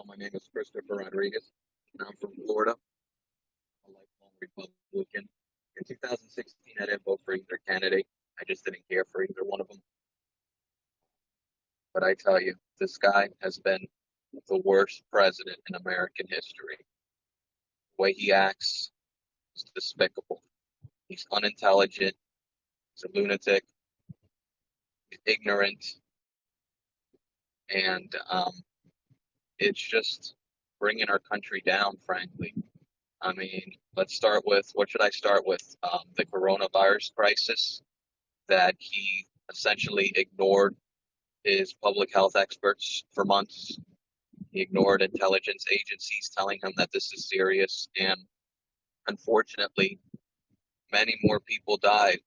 Well, my name is Christopher Rodriguez, and I'm from Florida. I'm a lifelong Republican. In 2016, I didn't vote for either candidate. I just didn't care for either one of them. But I tell you, this guy has been the worst president in American history. The way he acts is despicable. He's unintelligent. He's a lunatic. He's ignorant. And um, it's just bringing our country down, frankly. I mean, let's start with what should I start with? Um, the coronavirus crisis that he essentially ignored his public health experts for months. He ignored intelligence agencies telling him that this is serious. And unfortunately, many more people died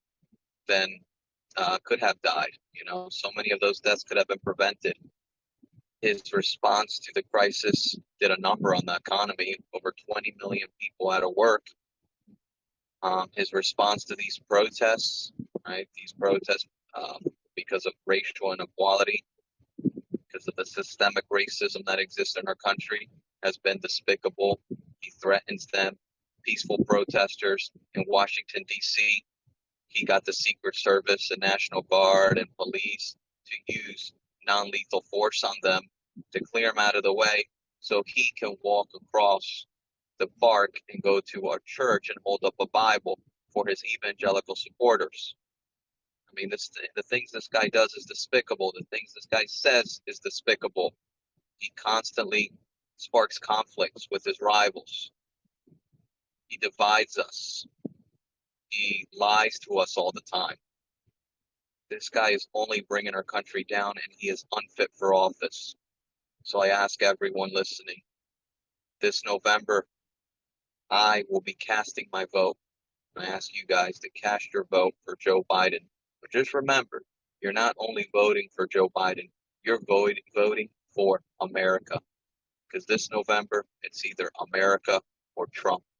than uh, could have died. You know, so many of those deaths could have been prevented. His response to the crisis did a number on the economy, over 20 million people out of work. Um, his response to these protests, right? These protests um, because of racial inequality, because of the systemic racism that exists in our country, has been despicable. He threatens them, peaceful protesters in Washington, D.C. He got the Secret Service and National Guard and police to use non lethal force on them to clear him out of the way so he can walk across the park and go to our church and hold up a Bible for his evangelical supporters. I mean, this, the things this guy does is despicable. The things this guy says is despicable. He constantly sparks conflicts with his rivals. He divides us. He lies to us all the time. This guy is only bringing our country down, and he is unfit for office. So I ask everyone listening this November, I will be casting my vote. I ask you guys to cast your vote for Joe Biden. But just remember, you're not only voting for Joe Biden, you're voting, voting for America. Because this November, it's either America or Trump.